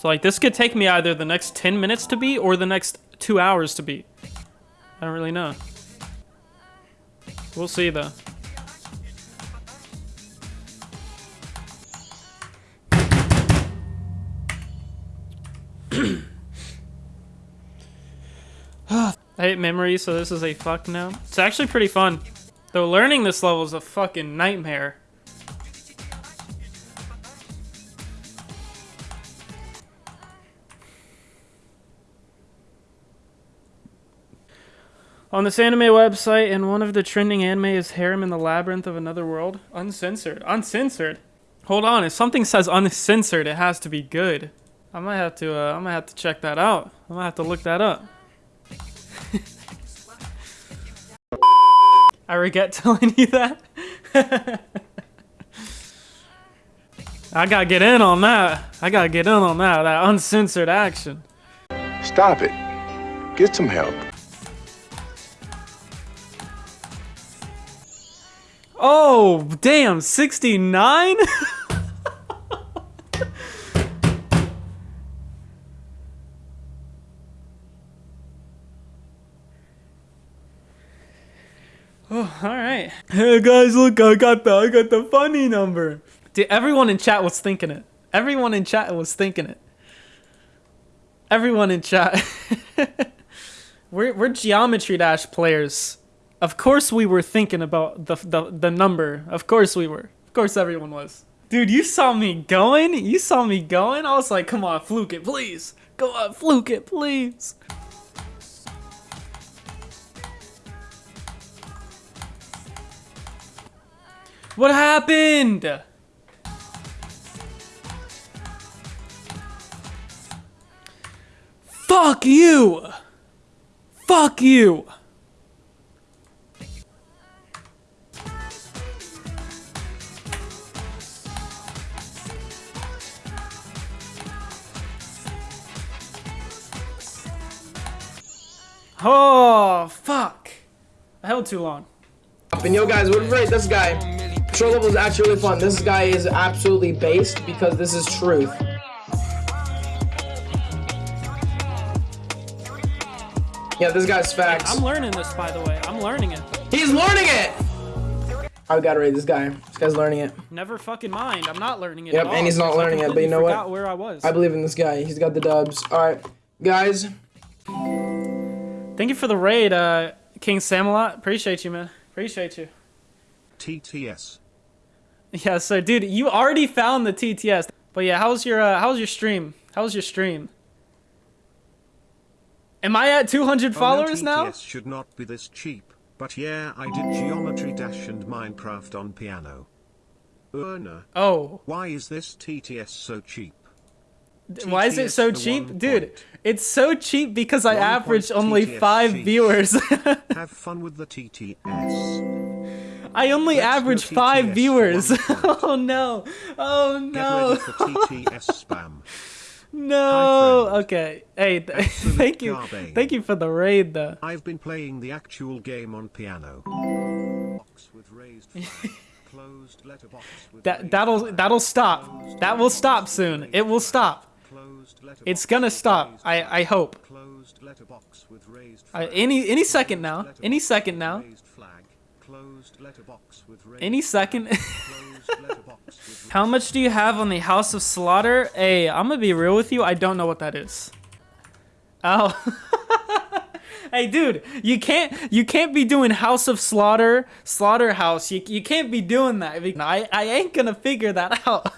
So like this could take me either the next 10 minutes to beat or the next two hours to beat. I don't really know. We'll see though. I hate memory, so this is a fuck now. It's actually pretty fun. Though learning this level is a fucking nightmare. On this anime website, and one of the trending anime is Harem in the Labyrinth of Another World. Uncensored. Uncensored. Hold on, if something says uncensored, it has to be good. I might have to. Uh, I might have to check that out. I might have to look that up. I regret telling you that. I gotta get in on that. I gotta get in on that. That uncensored action. Stop it. Get some help. Oh, damn, 69? oh, all right. Hey guys, look, I got the I got the funny number. Dude, everyone in chat was thinking it. Everyone in chat was thinking it. Everyone in chat. we're we're geometry dash players. Of course we were thinking about the, the, the number. Of course we were. Of course everyone was. Dude, you saw me going? You saw me going? I was like, come on, fluke it, please. Go on, fluke it, please. What happened? Fuck you! Fuck you! Oh, fuck. I held too long. And yo guys, what rate this guy? Patrol level is actually really fun. This guy is absolutely based because this is truth. Yeah, this guy's facts. I'm learning this, by the way. I'm learning it. He's learning it! I gotta rate this guy. This guy's learning it. Never fucking mind. I'm not learning it Yep, and he's not learning it, but you know what? where I was. I believe in this guy. He's got the dubs. Alright, guys. Thank you for the raid, uh, King Samalot. Appreciate you, man. Appreciate you. TTS. Yeah, so dude, you already found the TTS. But yeah, how's your uh, how's your stream? How's your stream? Am I at 200 followers oh, no, now? TTS should not be this cheap, but yeah, I did Geometry Dash and Minecraft on piano. Urna. Oh, Why is this TTS so cheap? Why is it so cheap? Dude, point. it's so cheap because I point only TTS 5 cheap. viewers. Have fun with the TTS. I only Let's 5 TTS viewers. oh no. Oh no. TTS spam. No. friend. Okay. Hey, th- Absolute thank you. garbage. Thank you for the raid though. I've been playing the actual game on piano. Box with raised. Closed letterbox with That that'll that'll stop. That will stop soon. It will stop. It's gonna stop. I I hope. Closed letterbox with raised I, flag. any any second now. Any second now. raised flag. Closed letterbox with raised Any second. Closed letterbox with How much do you have on the House of Slaughter? Hey, I'm gonna be real with you. I don't know what that is. Oh. hey, dude, you can't you can't be doing House of Slaughter, Slaughterhouse. You you can't be doing that. I I ain't gonna figure that out.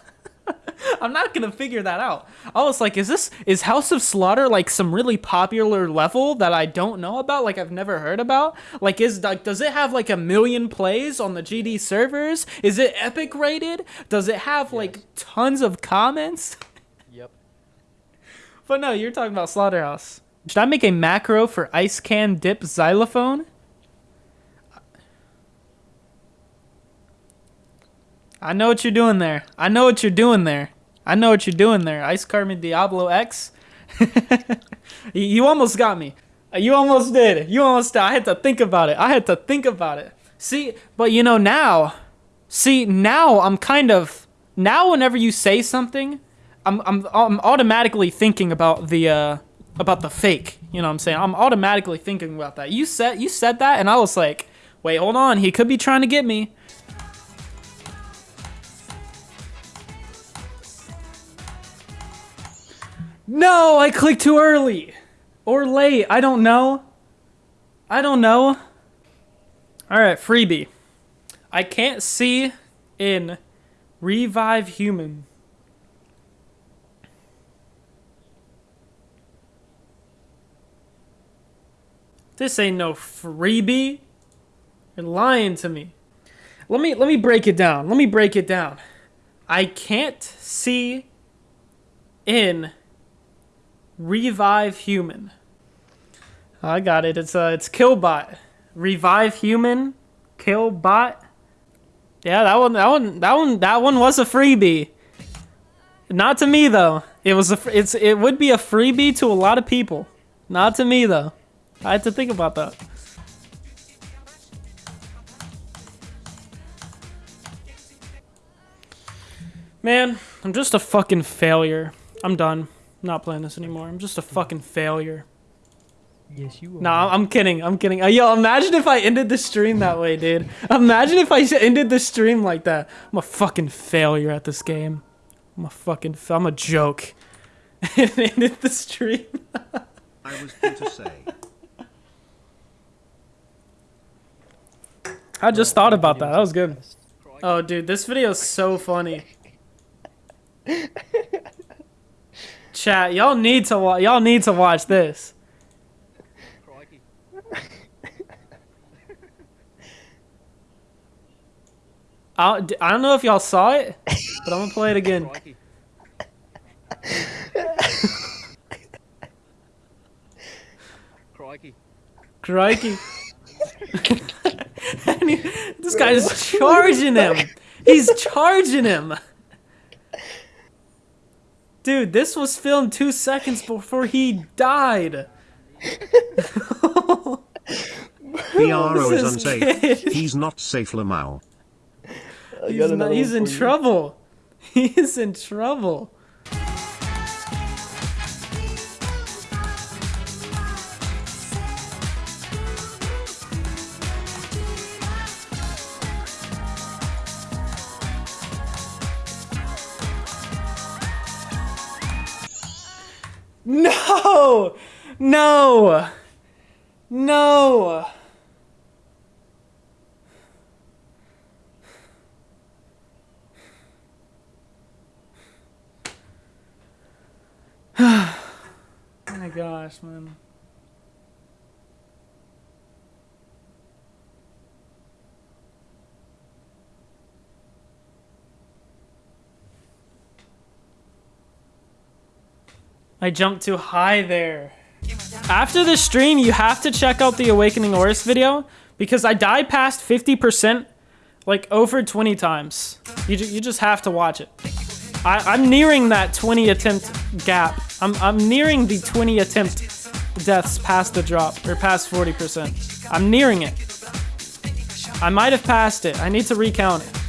I'm not gonna figure that out. I was like, is this is House of Slaughter like some really popular level that I don't know about? Like I've never heard about? Like is like does it have like a million plays on the GD servers? Is it epic rated? Does it have like tons of comments? Yep. But no, you're talking about Slaughterhouse. Should I make a macro for ice can dip xylophone? I know what you're doing there. I know what you're doing there. I know what you're doing there. Ice Carbon Diablo X. you almost got me. You almost did. You almost I had to think about it. I had to think about it. See, but you know now, see now I'm kind of now whenever you say something, I'm I'm I'm automatically thinking about the uh about the fake. You know what I'm saying? I'm automatically thinking about that. You said you said that, and I was like, wait, hold on. He could be trying to get me. No, I clicked too early. Or late. I don't know. I don't know. Alright, freebie. I can't see in Revive Human. This ain't no freebie. You're lying to me. Let me let me break it down. Let me break it down. I can't see in Revive Human. I got it. It's uh it's Killbot. Revive Human, Killbot. Yeah, that one that one that one that one was a freebie. Not to me though. It was a it's it would be a freebie to a lot of people. Not to me though. I had to think about that. Man, I'm just a fucking failure. I'm done. I'm not playing this anymore. I'm just a fucking failure. Yes, you are. Nah, I'm kidding. I'm kidding. Uh, yo, imagine if I ended the stream that way, dude. Imagine if I ended the stream like that. I'm a fucking failure at this game. I'm a fucking. Fa- I'm a joke. and ended the stream. I was going to say. I just thought about that. That was good. Oh, dude, this video is so funny. Chat, y'all need to watch. Y'all need to watch this. I d- I don't know if y'all saw it, but I'm gonna play it again. Crikey. Crikey. And he- this guy's charging him. He's charging him. Dude, this was filmed two seconds before he died. PRO This is is unsafe. kid. He's not safe, Lamau. He's, not, he's in trouble. He is in trouble. No! No! Oh my gosh, man. I jumped too high there. After the stream, you have to check out the Awakening Oris video because I died past 50% like over 20 times. You, you just have to watch it. I, I'm nearing that 20 attempt gap. I'm, I'm nearing the 20 attempt deaths past the drop, or past 40%. I'm nearing it. I might have passed it. I need to recount it.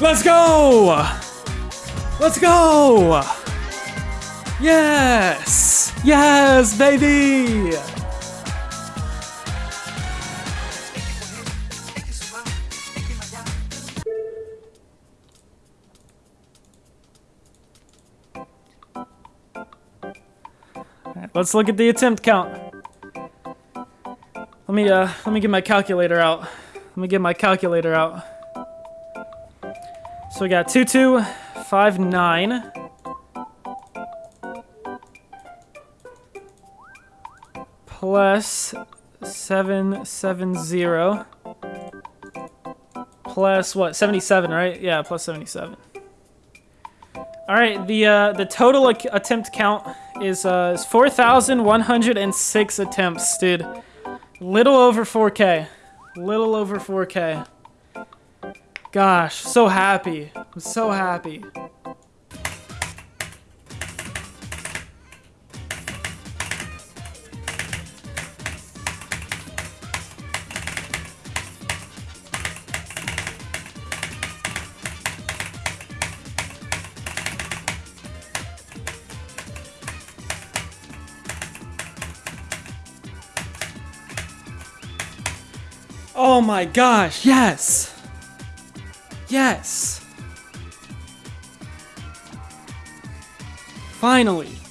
Let's go! Let's go! Yes! Yes, baby! Let's look at the attempt count. Let me uh let me get my calculator out. Let me get my calculator out. So we got two two five nine. Plus seven seven zero. Plus what? Seventy seven, right? Yeah, plus seventy seven. All right, the uh, the total attempt count is uh, is 4,106 attempts, dude. Little over 4K. Little over 4K. Gosh, so happy. I'm so happy. Oh my gosh, yes! Yes! Finally!